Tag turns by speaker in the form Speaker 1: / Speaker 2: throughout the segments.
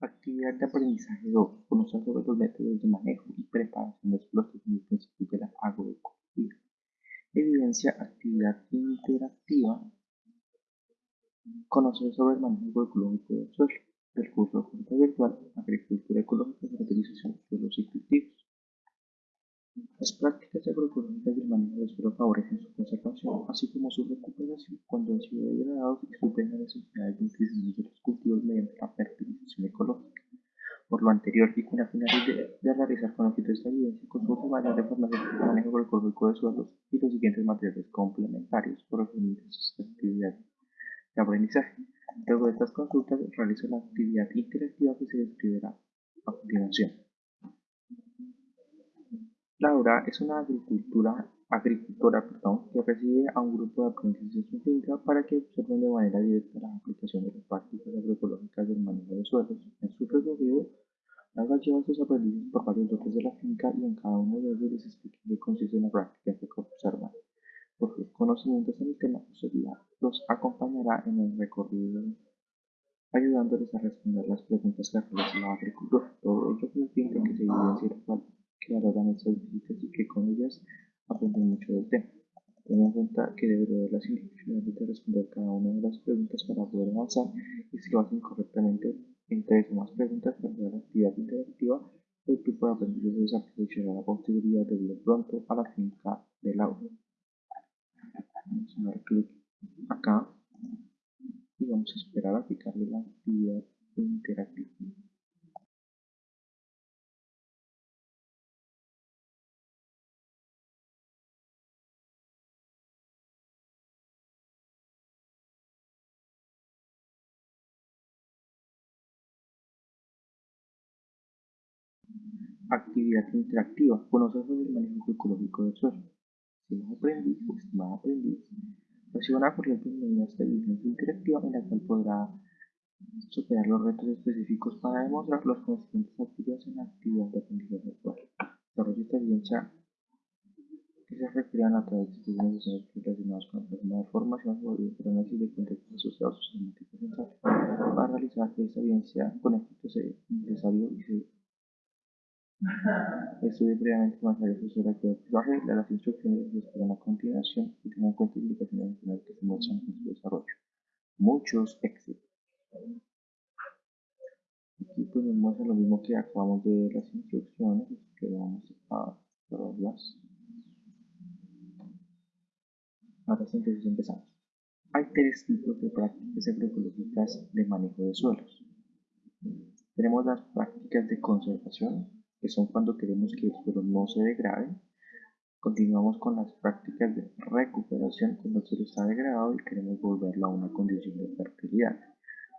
Speaker 1: Actividad de aprendizaje 2. Conocer sobre los métodos de manejo y preparación de los principios de la agroecología. Evidencia actividad interactiva. Conocer sobre el manejo ecológico del suelo. El curso de virtual Agricultura ecológica, fertilización de suelos y cultivos. Las prácticas agroecológicas del manejo del suelo favorecen su conservación, así como su recuperación cuando han sido degradados y suplen las necesidades nutricionales de los cultivos mediante la fertilización ecológica. Por lo anterior y con la finalidad de, realizar con éxito esta evidencia, consulta mayor de formación del manejo agroecológico de suelos y los siguientes materiales complementarios por sus actividades de aprendizaje. Luego de estas consultas, realiza la actividad interactiva que se describirá a continuación. Laura es una agricultora que recibe a un grupo de aprendices en su finca para que observen de manera directa la aplicación de las prácticas agroecológicas del manejo de suelos. En su recorrido, Laura lleva a sus aprendices por varios lotes de la finca y en cada uno de ellos les explica qué consiste en la práctica que observan. Por sus conocimientos en el tema, los acompañará en el recorrido ayudándoles a responder las preguntas que realiza la agricultura. Todo ello con el fin de que se evidencie que valoran estas visitas y que con ellas aprenden mucho del tema. Ten en cuenta que debe de las instrucciones de responder cada una de las preguntas para poder avanzar y si lo hacen correctamente en tres o más preguntas para la actividad interactiva, el grupo de aprendices aprovechará la posibilidad de ir pronto a la finca del aula. Vamos a dar clic acá y vamos a esperar a aplicarle la actividad Actividad interactiva. Conocer sobre el manejo ecológico del suelo. Estimado aprendiz o estimada aprendiz, recibe una corriente medidas de vigilancia interactiva en la cual podrá superar los retos específicos para demostrar los conocimientos adquiridos en la actividad de aprendizaje virtual. Desarrolla esta evidencia que se requerirán a través de estudios relacionados con el programa de formación o el análisis de contextos asociados a temáticas centrales. Para realizar esta evidencia con éxito es necesario y se Estudie previamente el asesor que aprendizaje las instrucciones que esperan a continuación y tenga en cuenta indicaciones adicionales que se muestran en su desarrollo. Muchos éxitos. Aquí pues nos muestra lo mismo que acabamos de ver las instrucciones, que vamos a verlas. Ahora sí, entonces empezamos. Hay tres tipos de prácticas agroecológicas de manejo de suelos. Tenemos las prácticas de conservación, que son cuando queremos que el suelo no se degrade. Continuamos con las prácticas de recuperación cuando el suelo está degradado y queremos volverlo a una condición de fertilidad.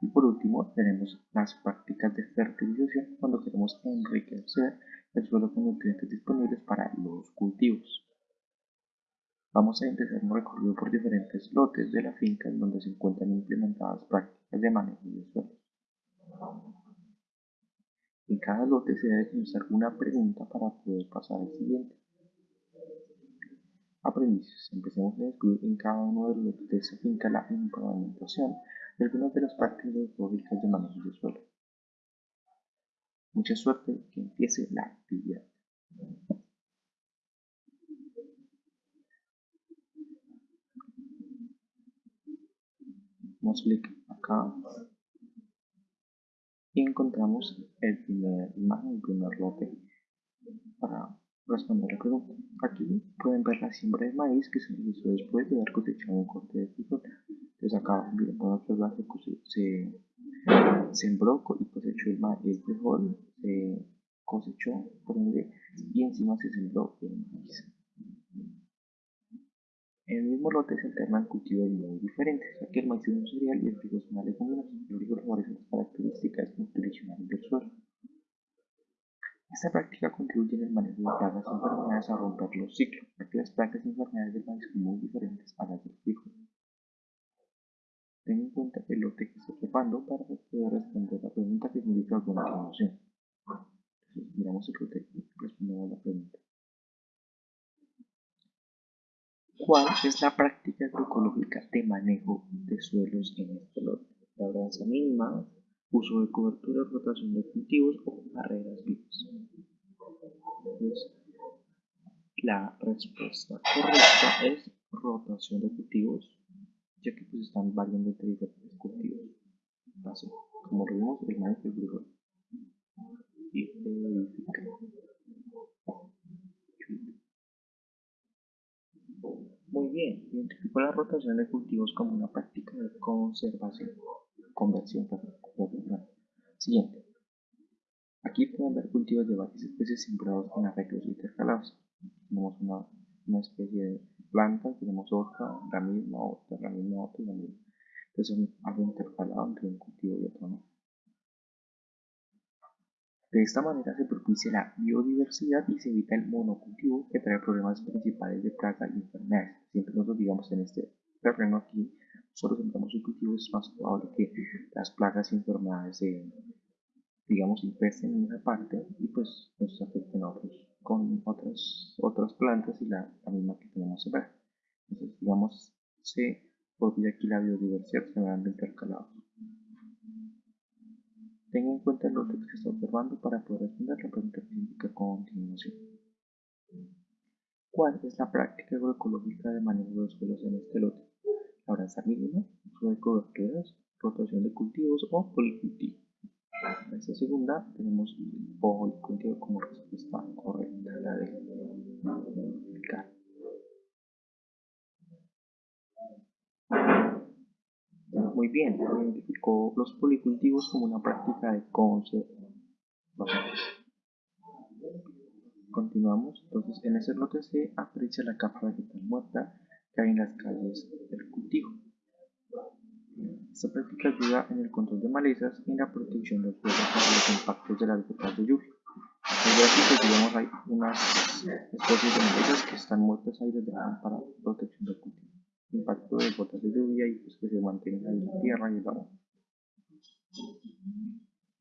Speaker 1: Y por último tenemos las prácticas de fertilización cuando queremos enriquecer el suelo con nutrientes disponibles para los cultivos. Vamos a empezar un recorrido por diferentes lotes de la finca en donde se encuentran implementadas prácticas de manejo de suelo. En cada lote se debe contestar una pregunta para poder pasar al siguiente. Aprendices, empecemos a descubrir en cada uno de los lotes de esta finca la implementación de algunas de las prácticas lógicas de manejo de suelo. Mucha suerte que empiece la actividad. Damos clic acá y encontramos el primer imagen, el primer lote para responder la pregunta. Aquí pueden ver la siembra de maíz que se realizó después de haber cosechado un corte de frijol. Entonces acá bien, pueden observar que se sembró y cosechó el, maíz, el frijol, se cosechó por ende y encima se sembró el maíz. En el mismo lote se alternan cultivos muy diferentes, ya que el maíz es un cereal y el frijol es una leguminosa. Frijol favorece las características nutricionales del suelo. Esta práctica contribuye en el manejo de plagas y a romper los ciclos, ya que las plagas y del maíz son muy diferentes a las del frijol. Ten en cuenta el lote que está observando para poder responder la pregunta que indica alguna continuación. Entonces, miramos el lote y respondemos la pregunta. ¿Cuál es la práctica agroecológica de manejo de suelos en este lote? La abundancia mínima, uso de cobertura, rotación de cultivos o barreras vivas. Entonces, la respuesta correcta es rotación de cultivos, ya que pues están variando entre diferentes cultivos. Así, como lo vimos, el maíz y el frijol. Y verifica. Muy bien, identificó la rotación de cultivos como una práctica de conservación, conversión, Siguiente. Aquí pueden ver cultivos de varias especies sembrados en arreglos intercalados. Tenemos una, una especie de planta, tenemos otra, la misma, otra, la misma, otra la misma. Entonces algo intercalado entre un cultivo y otro. ¿no? De esta manera se propicia la biodiversidad y se evita el monocultivo que trae problemas principales de plaga y enfermedades. Siempre nosotros digamos en este terreno aquí, solo sembramos un cultivo, es más probable que las plagas y enfermedades se, digamos, infesten en una parte y pues nos afecten a otros con otras, otras plantas y la, misma que tenemos sembrada. Entonces, digamos, se propicia aquí la biodiversidad sembrando intercalados. Tenga en cuenta lote que está observando para poder responder la pregunta que indica continuación. ¿Cuál es la práctica agroecológica de manejo de suelos en este lote? Labranza mínima, uso de coberturas, rotación de cultivos o policultivo. En esta segunda tenemos policultivo como respuesta correcta, la de Muy bien, identificó los policultivos como una práctica de conservación. Continuamos, entonces en ese lote se aprecia la capa vegetal muerta que hay en las calles del cultivo. Esta práctica ayuda en el control de malezas y en la protección de los suelos contra los impactos de las gotas de lluvia. En el gráfico, digamos, hay unas especies de malezas que están muertas ahí desde para protección del cultivo impacto de gotas de lluvia y pues que se mantenga en la tierra y el agua.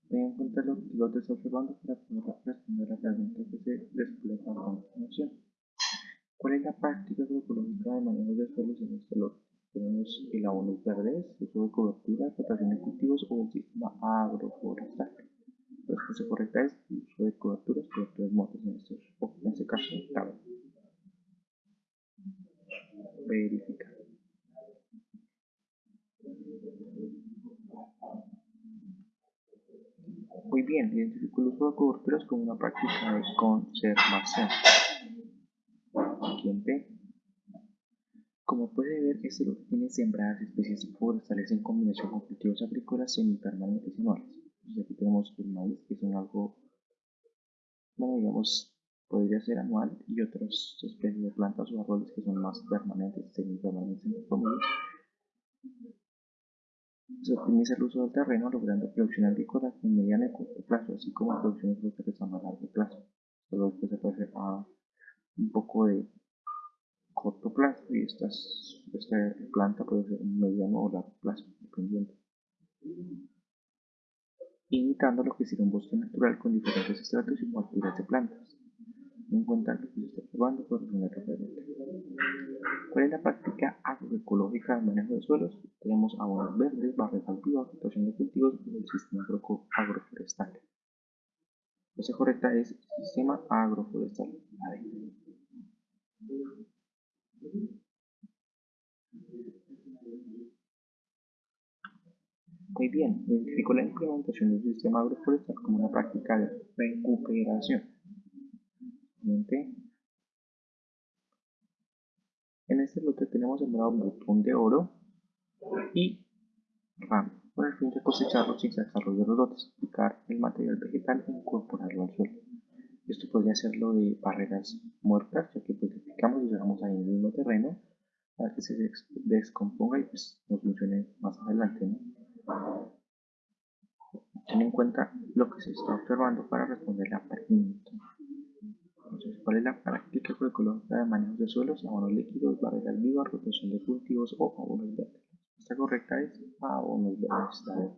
Speaker 1: Ten en cuenta lo que lo está observando para poder responder a la pregunta que se despliega a continuación. ¿Cuál es la práctica agroecológica de manejo de suelos en este lote? Tenemos el abono verdes, uso de cobertura, rotación de cultivos o el sistema agroforestal. La respuesta correcta es el uso de coberturas, coberturas muertas en este, en este caso, claro. Verificar. Muy bien, identificó el uso de coberturas como una práctica de conservación. Siguiente. Como puede ver, este lote tiene sembradas especies forestales en combinación con cultivos agrícolas semipermanentes anuales. aquí tenemos el maíz, que son algo, bueno, digamos, podría ser anual, y otras especies de plantas o árboles que son más permanentes, semipermanentes, entre comillas se optimiza el uso del terreno logrando producción agrícola en mediano y corto plazo, así como producciones frutales a más largo plazo. Solo después se puede hacer a un poco de corto plazo y esta planta puede ser mediano o largo plazo, dependiendo. Imitando lo que sería un bosque natural con diferentes estratos y alturas de plantas. En cuenta lo que se está observando por la pregunta. ¿Cuál es la práctica agroecológica de manejo de suelos? Tenemos abonos verdes, barreras altivas, rotación de cultivos y el sistema agroforestal. La cosa correcta es sistema agroforestal. Muy bien, identificó la implementación del sistema agroforestal como una práctica de recuperación. En este lote tenemos sembrado botón de oro y ram, con el fin de cosecharlo sin desarrollo de los lotes, aplicar el material vegetal e incorporarlo al suelo. Esto podría lo de barreras muertas, ya que pues aplicamos y dejamos ahí en el mismo terreno para que se descomponga y pues nos funcione más adelante. Ten en cuenta lo que se está observando para responder la pregunta. Entonces, ¿cuál es la práctica agroecológica de manejo de suelos, abonos líquidos, barreras vivas, rotación de cultivos o abonos verdes? Respuesta correcta es abonos verdes.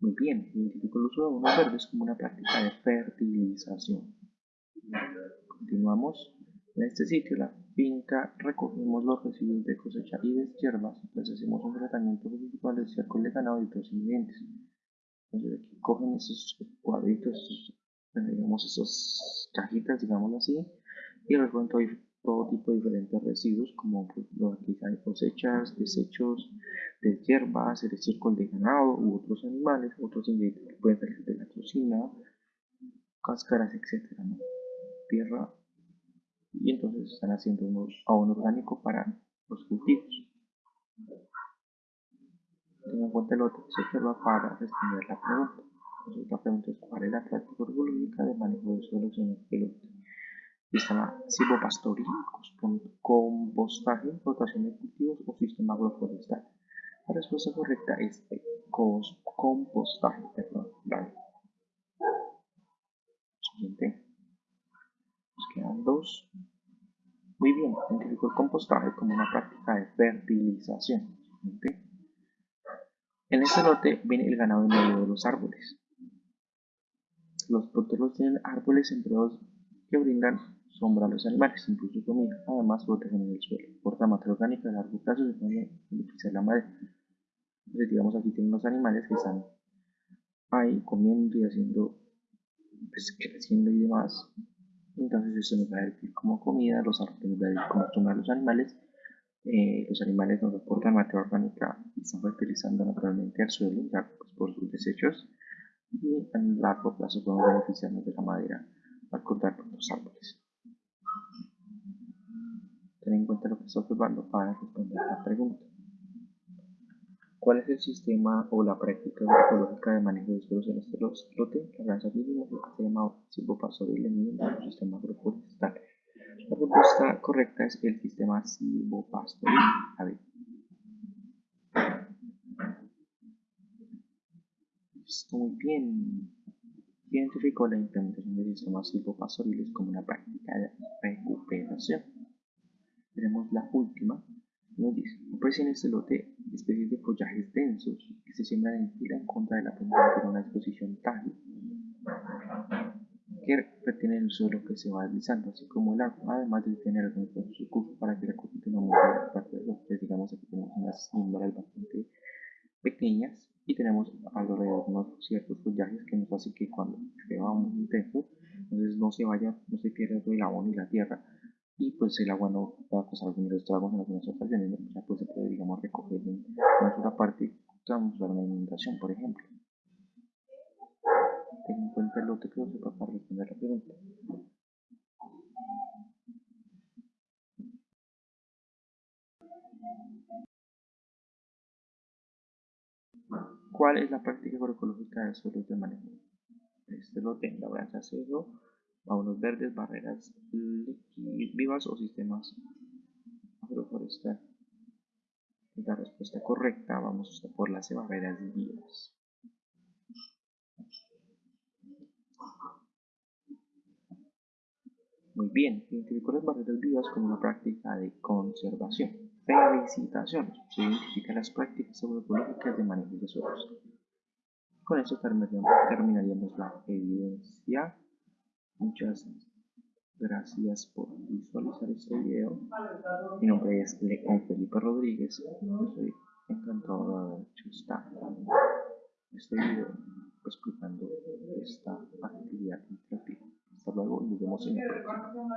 Speaker 1: Muy bien, identifico el uso de abonos verdes como una práctica de fertilización. Continuamos. En este sitio, la finca recogemos los residuos de cosecha y deshierbas, pues hacemos un tratamiento residual de estiércol de ganado y otros ingredientes. Entonces aquí cogen esos cuadritos, digamos esas cajitas, digámoslo así, y recogen todo, todo, tipo de diferentes residuos, como pues, lo aquí hay cosechas, desechos de hierbas, el estiércol de ganado u otros animales, otros ingredientes que pueden salir de la cocina, cáscaras, etcétera, Tierra y entonces están haciendo un abono orgánico para los cultivos. Tengan en cuenta el otro que se observa para responder la pregunta. Entonces, la pregunta es cuál es la práctica orgulógica de manejo de suelos en el lote. Sistema silvopastoril, compostaje, rotación de cultivos o sistema agroforestal. La respuesta correcta es compostaje. Perdón, Siguiente. Quedan dos. Muy bien, identificó el compostaje como una práctica de fertilización. En este lote viene el ganado en medio de los árboles. Los porteros tienen árboles sembrados que brindan sombra a los animales, incluso comida. Además, protegen el suelo. Porta materia orgánica a largo plazo se puede beneficiar la madera. Entonces, digamos, aquí tienen los animales que están ahí comiendo y haciendo, pues, creciendo y demás. Entonces, esto nos va a servir como comida, los árboles nos va a servir como sombra a los animales eh, los animales nos aportan materia orgánica y están fertilizando naturalmente al suelo ya, pues, por sus desechos y en largo plazo podemos beneficiarnos de la madera al cortar los árboles. Ten en cuenta lo que está observando para responder la pregunta. ¿Cuál es el sistema o la práctica ecológica de manejo de suelos en este lote? La granja mínima lo que se llama silvopastoril en el sistema agroforestal. La respuesta correcta es el sistema silvopastoril. A ver. Muy bien. Identificó la implementación de sistemas silvopastoriles como una práctica de recuperación. Tenemos la última. Nos dice, aparecen en este lote especies de follajes densos que se siembran en fila en contra de la pendiente en una exposición tal que retiene el suelo que se va deslizando, así como el agua, además de tener algunos su curso para que la corriente no mueva las partes de los. Digamos aquí tenemos unas símbolas bastante pequeñas y tenemos alrededor unos ciertos follajes que nos hace que cuando llueva muy intenso, entonces no se vaya, no se pierda todo el abono y la tierra y pues el agua no va a causar algunos estragos en algunas ocasiones, ya pues se puede digamos recoger en una sola parte, causar una inundación por ejemplo ten en cuenta el lote que sepa para responder la pregunta. ¿Cuál es la práctica agroecológica de suelos de manejo? Este lote, labranza acero, unos verdes, barreras vivas o sistemas agroforestales. La respuesta correcta, vamos a por las barreras vivas. Muy bien, identificó las barreras vivas como una práctica de conservación. Felicitaciones, se identifican las prácticas agroecológicas de manejo de suelos. Con esto terminaríamos la evidencia. Muchas gracias por visualizar este video. Mi nombre es León Felipe Rodríguez. Estoy encantado de haber hecho este video explicando esta actividad interactiva. Hasta luego y nos vemos en el próximo.